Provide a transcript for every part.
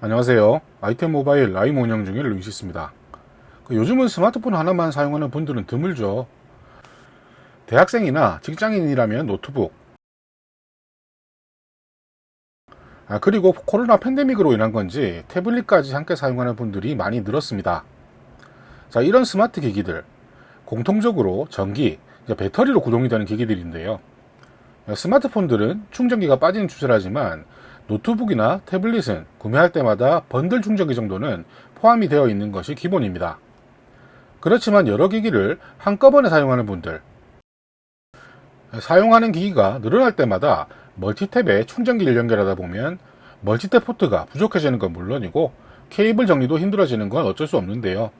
안녕하세요. 아이템 모바일 라이브 운영 중인 루이시스입니다. 그 요즘은 스마트폰 하나만 사용하는 분들은 드물죠. 대학생이나 직장인이라면 노트북, 아, 그리고 코로나 팬데믹으로 인한 건지 태블릿까지 함께 사용하는 분들이 많이 늘었습니다. 자, 이런 스마트 기기들, 공통적으로 전기, 배터리로 구동이 되는 기기들인데요. 스마트폰들은 충전기가 빠지는 추세라지만 노트북이나 태블릿은 구매할 때마다 번들 충전기 정도는 포함이 되어 있는 것이 기본입니다. 그렇지만 여러 기기를 한꺼번에 사용하는 분들 사용하는 기기가 늘어날 때마다 멀티탭에 충전기를 연결하다 보면 멀티탭 포트가 부족해지는 건 물론이고 케이블 정리도 힘들어지는 건 어쩔 수 없는데요.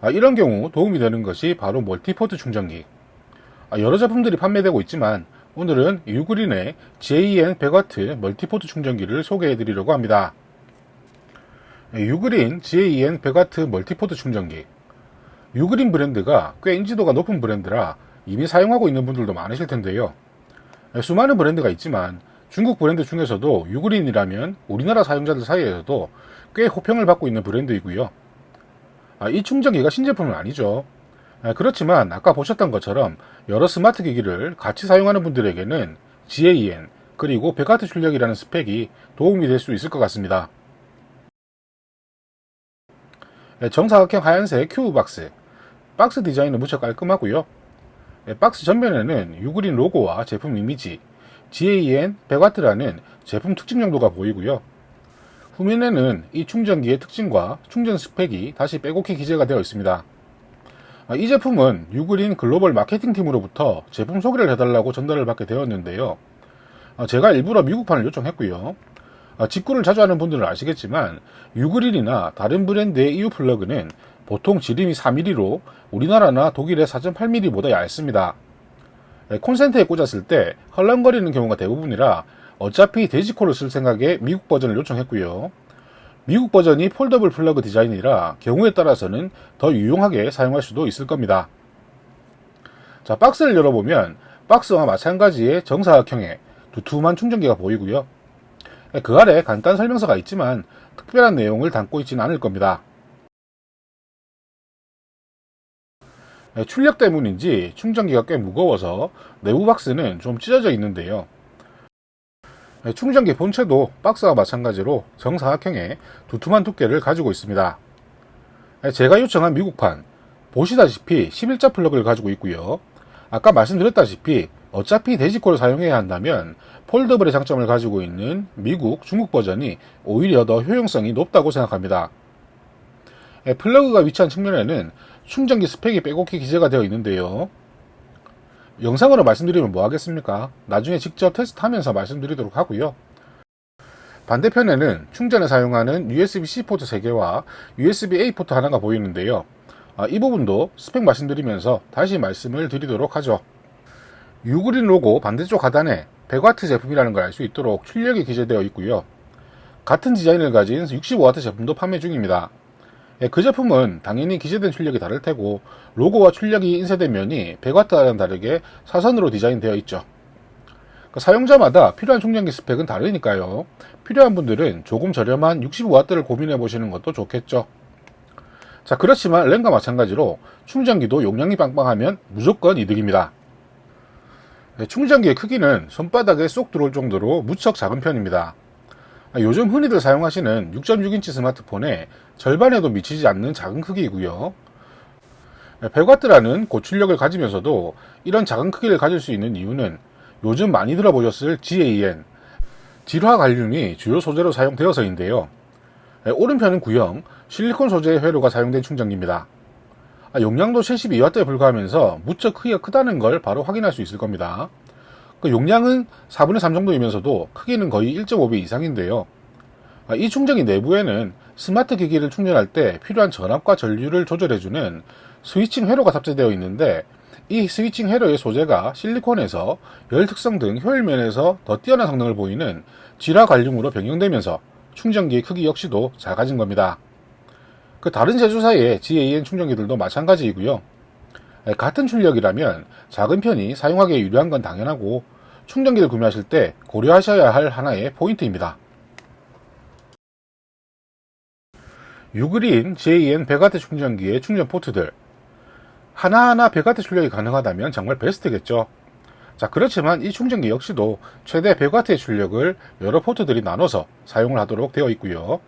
아, 이런 경우 도움이 되는 것이 바로 multiport 충전기. 아, 여러 제품들이 판매되고 있지만 오늘은 유그린의 JN 100W 멀티포트 충전기를 소개해 드리려고 합니다. UGREEN GaN 100W multiport 충전기 UGREEN 브랜드가 꽤 인지도가 높은 브랜드라 이미 사용하고 있는 분들도 많으실 텐데요. 수많은 브랜드가 있지만 중국 브랜드 중에서도 UGREEN이라면 우리나라 사용자들 사이에서도 꽤 호평을 받고 있는 브랜드이고요. 아, 이 충전기가 신제품은 아니죠. 아, 그렇지만 아까 보셨던 것처럼 여러 스마트 기기를 같이 사용하는 분들에게는 GAN 그리고 100W 출력이라는 스펙이 도움이 될 수 있을 것 같습니다. 네, 정사각형 하얀색 큐브 박스 박스 디자인은 무척 깔끔하고요. 네, 박스 전면에는 유그린 로고와 제품 이미지 GAN 100W라는 제품 특징 정도가 보이고요. 후면에는 이 충전기의 특징과 충전 스펙이 다시 빼곡히 기재가 되어 있습니다. 아, 이 제품은 유그린 글로벌 마케팅 팀으로부터 제품 소개를 해달라고 전달을 받게 되었는데요. 아, 제가 일부러 미국판을 요청했고요. 아, 직구를 자주 하는 분들은 아시겠지만 유그린이나 다른 브랜드의 EU 플러그는 보통 지름이 4mm로 우리나라나 독일의 4.8mm보다 얇습니다. 콘센트에 꽂았을 때 헐렁거리는 경우가 대부분이라 어차피 돼지코를 쓸 생각에 미국 버전을 요청했고요. 미국 버전이 foldable 플러그 디자인이라 경우에 따라서는 더 유용하게 사용할 수도 있을 겁니다. 자, 박스를 열어보면 박스와 마찬가지의 정사각형의 두툼한 충전기가 보이고요. 그 아래 간단 설명서가 있지만 특별한 내용을 담고 있지는 않을 겁니다. 출력 때문인지 충전기가 꽤 무거워서 내부 박스는 좀 찢어져 있는데요. 네, 충전기 본체도 박스와 마찬가지로 정사각형의 두툼한 두께를 가지고 있습니다. 네, 제가 요청한 미국판 보시다시피 11자 플러그를 가지고 있고요. 아까 말씀드렸다시피 어차피 돼지코를 사용해야 한다면 foldable의 장점을 가지고 있는 미국, 중국 버전이 오히려 더 효용성이 높다고 생각합니다. 네, 플러그가 위치한 측면에는 충전기 스펙이 빼곡히 기재가 되어 있는데요. 영상으로 말씀드리면 뭐 하겠습니까? 나중에 직접 테스트하면서 말씀드리도록 하고요. 반대편에는 충전에 사용하는 USB-C 포트 3개와 USB-A 포트 하나가 보이는데요. 아, 이 부분도 스펙 말씀드리면서 다시 말씀을 드리도록 하죠. 유그린 로고 반대쪽 하단에 100W 제품이라는 걸 알 수 있도록 출력이 기재되어 있고요. 같은 디자인을 가진 65W 제품도 판매 중입니다. 예, 그 제품은 당연히 기재된 출력이 다를 테고 로고와 출력이 인쇄된 면이 100W와는 다르게 사선으로 디자인되어 있죠. 그 사용자마다 필요한 충전기 스펙은 다르니까요. 필요한 분들은 조금 저렴한 65W를 고민해 보시는 것도 좋겠죠. 자 그렇지만 램과 마찬가지로 충전기도 용량이 빵빵하면 무조건 이득입니다. 네, 충전기의 크기는 손바닥에 쏙 들어올 정도로 무척 작은 편입니다. 아, 요즘 흔히들 사용하시는 6.6인치 스마트폰의 절반에도 미치지 않는 작은 크기이고요. 100W라는 고출력을 가지면서도 이런 작은 크기를 가질 수 있는 이유는 요즘 많이 들어보셨을 GAN, 질화 갈륨이 주요 소재로 사용되어서인데요. 오른편은 구형, 실리콘 소재의 회로가 사용된 충전기입니다. 아, 용량도 72W에 불과하면서 무척 크기가 크다는 걸 바로 확인할 수 있을 겁니다. 그 용량은 4분의 3 정도이면서도 크기는 거의 1.5배 이상인데요. 아, 이 충전기 내부에는 스마트 기기를 충전할 때 필요한 전압과 전류를 조절해주는 스위칭 회로가 탑재되어 있는데 이 스위칭 회로의 소재가 실리콘에서 열 특성 등 효율 면에서 더 뛰어난 성능을 보이는 지라 관륨으로 변경되면서 충전기의 크기 역시도 작아진 겁니다. 그 다른 제조사의 GAN 충전기들도 마찬가지이고요. 같은 출력이라면 작은 편이 사용하기에 유리한 건 당연하고 충전기를 구매하실 때 고려하셔야 할 하나의 포인트입니다. 유그린 GaN 100W 충전기의 충전 포트들 하나하나 100W 출력이 가능하다면 정말 베스트겠죠. 자 그렇지만 이 충전기 역시도 최대 100W의 출력을 여러 포트들이 나눠서 사용을 하도록 되어 있고요.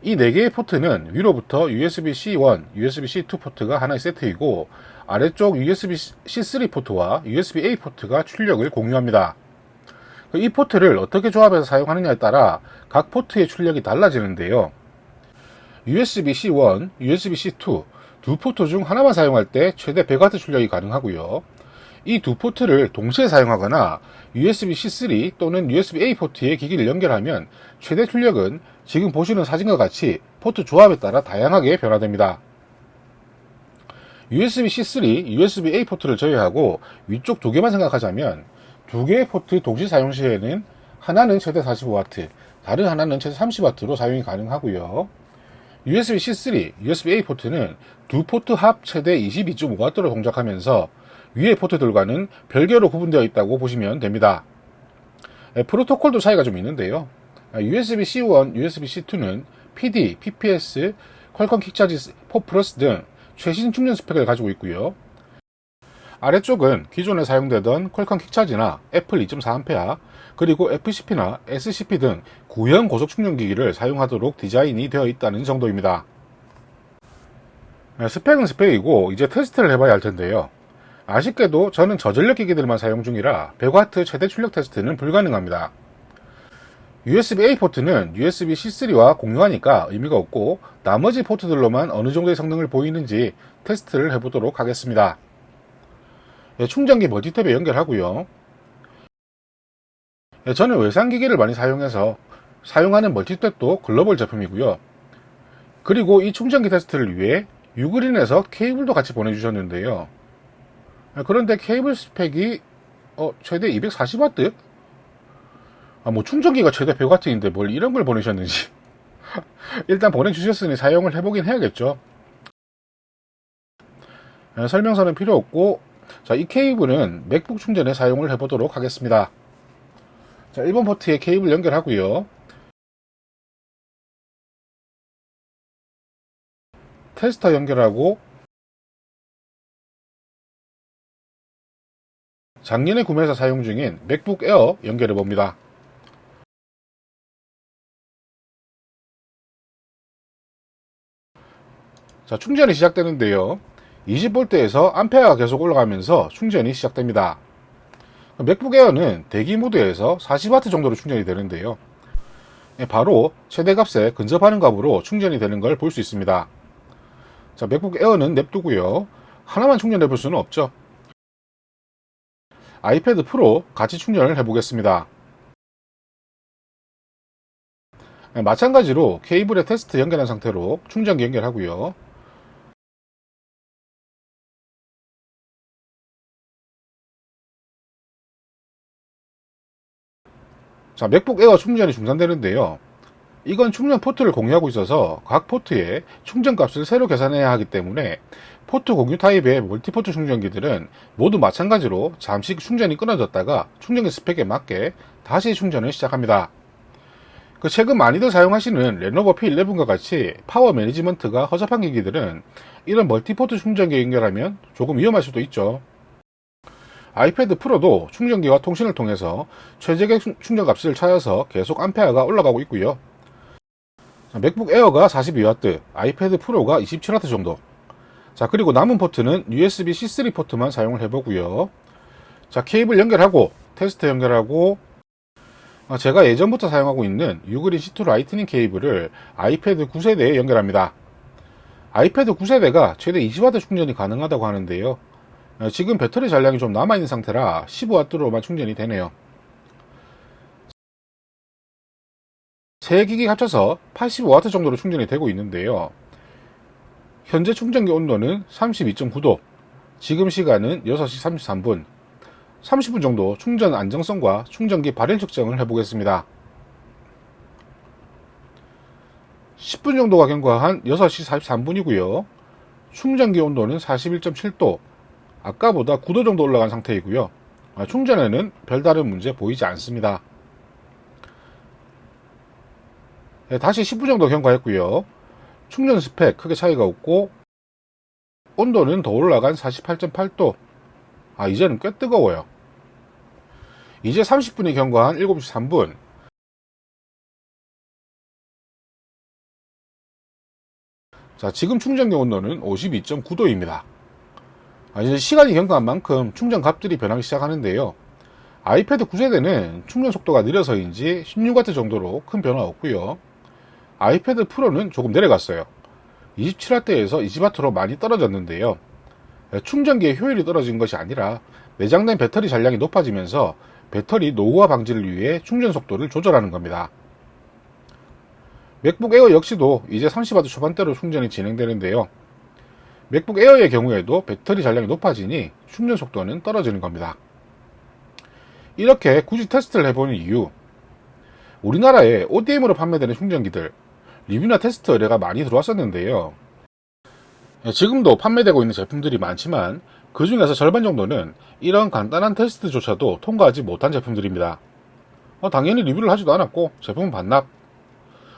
이 4개의 포트는 위로부터 USB-C1, USB-C2 포트가 하나의 세트이고 아래쪽 USB-C3 포트와 USB-A 포트가 출력을 공유합니다. 이 포트를 어떻게 조합해서 사용하느냐에 따라 각 포트의 출력이 달라지는데요. USB-C1, USB-C2 두 포트 중 하나만 사용할 때 최대 100W 출력이 가능하고요. 이 두 포트를 동시에 사용하거나 USB-C3 또는 USB-A 포트에 기기를 연결하면 최대 출력은 지금 보시는 사진과 같이 포트 조합에 따라 다양하게 변화됩니다. USB-C3, USB-A 포트를 제외하고 위쪽 두 개만 생각하자면 두 개의 포트 동시 사용 시에는 하나는 최대 45W, 다른 하나는 최대 30W로 사용이 가능하고요. USB-C3, USB-A 포트는 두 포트 합 최대 22.5W로 동작하면서 위의 포트들과는 별개로 구분되어 있다고 보시면 됩니다. 프로토콜도 차이가 좀 있는데요. USB-C1, USB-C2는 PD, PPS, 퀄컴 Quick Charge 4 플러스 등 최신 충전 스펙을 가지고 있고요. 아래쪽은 기존에 사용되던 퀄컴 Quick Charge나 애플 2.4A 그리고 FCP나 SCP 등 구형 고속 충전기기를 사용하도록 디자인이 되어 있다는 정도입니다. 스펙은 스펙이고 이제 테스트를 해봐야 할 텐데요. 아쉽게도 저는 저전력 기기들만 사용 중이라 100W 최대 출력 테스트는 불가능합니다. USB-A 포트는 USB-C3와 공유하니까 의미가 없고 나머지 포트들로만 어느 정도의 성능을 보이는지 테스트를 해보도록 하겠습니다. 예, 충전기 멀티탭에 연결하고요. 예, 저는 외산기기를 많이 사용해서 사용하는 멀티탭도 글로벌 제품이고요. 그리고 이 충전기 테스트를 위해 유그린에서 케이블도 같이 보내주셨는데요. 예, 그런데 케이블 스펙이 어, 최대 240W? 아, 뭐 충전기가 최대 100W인데 뭘 이런 걸 보내셨는지. 일단 보내주셨으니 사용을 해보긴 해야겠죠. 네, 설명서는 필요 없고 자, 이 케이블은 맥북 충전에 사용을 해보도록 하겠습니다. 자, 1번 포트에 케이블 연결하고요. 테스터 연결하고 작년에 구매해서 사용 중인 맥북 에어 연결해 봅니다. 자, 충전이 시작되는데요. 20V에서 암페어가 계속 올라가면서 충전이 시작됩니다. 맥북 에어는 대기 모드에서 40W 정도로 충전이 되는데요. 예, 바로 최대값에 근접하는 값으로 충전이 되는 걸 볼 수 있습니다. 자, 맥북 에어는 냅두고요. 하나만 충전해 볼 수는 없죠. 아이패드 프로 같이 충전을 해 보겠습니다. 예, 마찬가지로 케이블에 테스터 연결한 상태로 충전기 연결하고요. 자, 맥북 에어 충전이 중단되는데요. 이건 충전 포트를 공유하고 있어서 각 포트에 충전 값을 새로 계산해야 하기 때문에 포트 공유 타입의 multiport 충전기들은 모두 마찬가지로 잠시 충전이 끊어졌다가 충전기 스펙에 맞게 다시 충전을 시작합니다. 그 최근 많이들 사용하시는 레노버 P11과 같이 power management가 허접한 기기들은 이런 multiport 충전기 연결하면 조금 위험할 수도 있죠. 아이패드 프로도 충전기와 통신을 통해서 최적의 충전 값을 찾아서 계속 암페어가 올라가고 있고요. 맥북 에어가 42W, 아이패드 프로가 27W 정도. 자, 그리고 남은 포트는 USB C3 포트만 사용을 해보고요. 자, 케이블 연결하고, 테스트 연결하고, 아, 제가 예전부터 사용하고 있는 유그린 C to Lightning 케이블을 아이패드 9세대에 연결합니다. 아이패드 9세대가 최대 20W 충전이 가능하다고 하는데요. 어, 지금 배터리 잔량이 좀 남아있는 상태라 15W로만 충전이 되네요. 세 기기 합쳐서 85W 정도로 충전이 되고 있는데요. 현재 충전기 온도는 32.9도, 지금 시간은 6시 33분, 30분 정도 충전 안정성과 충전기 발열 측정을 해보겠습니다. 10분 정도가 경과한 6시 43분이고요. 충전기 온도는 41.7도, 아까보다 9도 정도 올라간 상태이고요. 아, 충전에는 별다른 문제 보이지 않습니다. 네, 다시 10분 정도 경과했고요. 충전 스펙 크게 차이가 없고 온도는 더 올라간 48.8도. 아 이제는 꽤 뜨거워요. 이제 30분이 경과한 7시 3분. 자 지금 충전기 온도는 52.9도입니다. 아, 이제 시간이 경과한 만큼 충전 값들이 변하기 시작하는데요. 아이패드 9세대는 충전 속도가 느려서인지 16W 정도로 큰 변화 없고요 아이패드 프로는 조금 내려갔어요 27W에서 20W로 많이 떨어졌는데요 충전기의 효율이 떨어진 것이 아니라 내장된 배터리 잔량이 높아지면서 배터리 노후화 방지를 위해 충전 속도를 조절하는 겁니다. 맥북 에어 역시도 이제 30W 초반대로 충전이 진행되는데요. 맥북 에어의 경우에도 배터리 잔량이 높아지니 충전 속도는 떨어지는 겁니다. 이렇게 굳이 테스트를 해보는 이유 우리나라에 ODM으로 판매되는 충전기들 리뷰나 테스트 의뢰가 많이 들어왔었는데요. 지금도 판매되고 있는 제품들이 많지만 그 중에서 절반 정도는 이런 간단한 테스트조차도 통과하지 못한 제품들입니다. 어, 당연히 리뷰를 하지도 않았고 제품은 반납.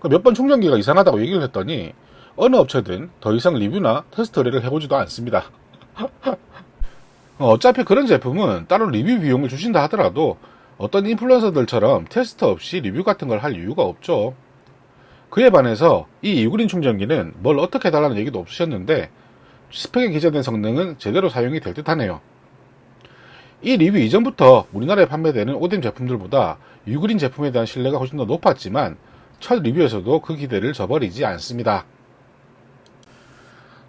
그몇번 충전기가 이상하다고 얘기를 했더니 어느 업체든 더 이상 리뷰나 테스트 의뢰를 해보지도 않습니다. 어, 어차피 그런 제품은 따로 리뷰 비용을 주신다 하더라도 어떤 인플루언서들처럼 테스트 없이 리뷰 같은 걸 할 이유가 없죠. 그에 반해서 이 유그린 충전기는 뭘 어떻게 해달라는 얘기도 없으셨는데 스펙에 기재된 성능은 제대로 사용이 될 듯 하네요. 이 리뷰 이전부터 우리나라에 판매되는 ODM 제품들보다 유그린 제품에 대한 신뢰가 훨씬 더 높았지만 첫 리뷰에서도 그 기대를 저버리지 않습니다.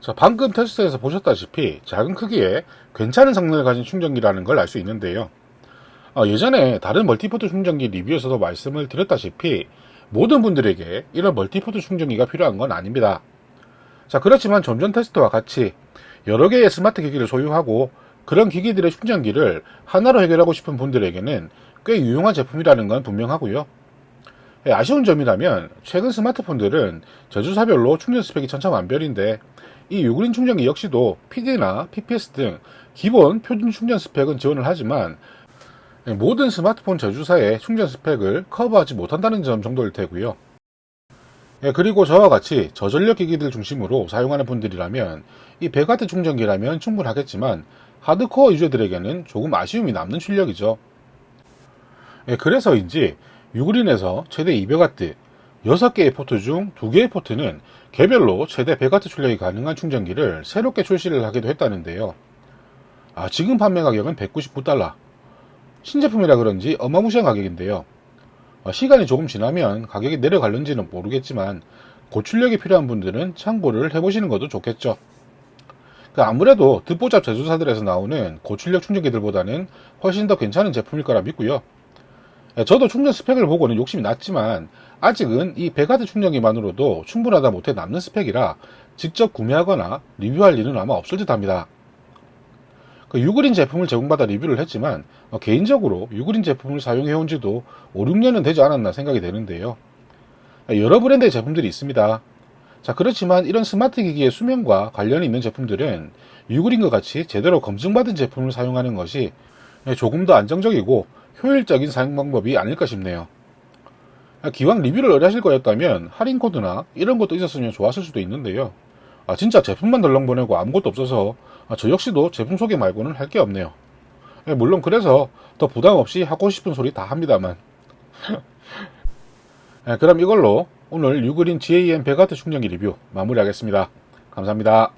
자, 방금 테스트에서 보셨다시피 작은 크기에 괜찮은 성능을 가진 충전기라는 걸 알 수 있는데요. 어, 예전에 다른 multiport 충전기 리뷰에서도 말씀을 드렸다시피 모든 분들에게 이런 multiport 충전기가 필요한 건 아닙니다. 자, 그렇지만 좀전 테스트와 같이 여러 개의 스마트 기기를 소유하고 그런 기기들의 충전기를 하나로 해결하고 싶은 분들에게는 꽤 유용한 제품이라는 건 분명하고요. 예, 아쉬운 점이라면 최근 스마트폰들은 제조사별로 충전 스펙이 천차만별인데 이 유그린 충전기 역시도 PD나 PPS 등 기본 표준 충전 스펙은 지원을 하지만 예, 모든 스마트폰 제조사의 충전 스펙을 커버하지 못한다는 점 정도일 테고요. 예, 그리고 저와 같이 저전력 기기들 중심으로 사용하는 분들이라면 이 100W 충전기라면 충분하겠지만 하드코어 유저들에게는 조금 아쉬움이 남는 출력이죠. 예, 그래서인지 유그린에서 최대 200W 6개의 포트 중 2개의 포트는 개별로 최대 100W 출력이 가능한 충전기를 새롭게 출시를 하기도 했다는데요. 아, 지금 판매 가격은 199달러. 신제품이라 그런지 어마무시한 가격인데요. 어, 시간이 조금 지나면 가격이 내려갈는지는 모르겠지만 고출력이 필요한 분들은 참고를 해보시는 것도 좋겠죠. 그 아무래도 듣보잡 제조사들에서 나오는 고출력 충전기들보다는 훨씬 더 괜찮은 제품일 거라 믿고요. 예, 저도 충전 스펙을 보고는 욕심이 났지만 아직은 이 100W 충전기만으로도 충분하다 못해 남는 스펙이라 직접 구매하거나 리뷰할 일은 아마 없을 듯 합니다. 그 유그린 제품을 제공받아 리뷰를 했지만 어, 개인적으로 유그린 제품을 사용해온 지도 5, 6년은 되지 않았나 생각이 되는데요. 여러 브랜드의 제품들이 있습니다. 자, 그렇지만 이런 스마트 기기의 수명과 관련이 있는 제품들은 유그린과 같이 제대로 검증받은 제품을 사용하는 것이 조금 더 안정적이고 효율적인 사용 방법이 아닐까 싶네요. 기왕 리뷰를 의뢰하실 거였다면 할인 코드나 이런 것도 있었으면 좋았을 수도 있는데요. 아, 진짜 제품만 덜렁 보내고 아무것도 없어서 아, 저 역시도 제품 소개 말고는 할 게 없네요. 예, 물론 그래서 더 부담 없이 하고 싶은 소리 다 합니다만. 예, 그럼 이걸로 오늘 유그린 GAM 100W 충전기 리뷰 마무리하겠습니다. 감사합니다.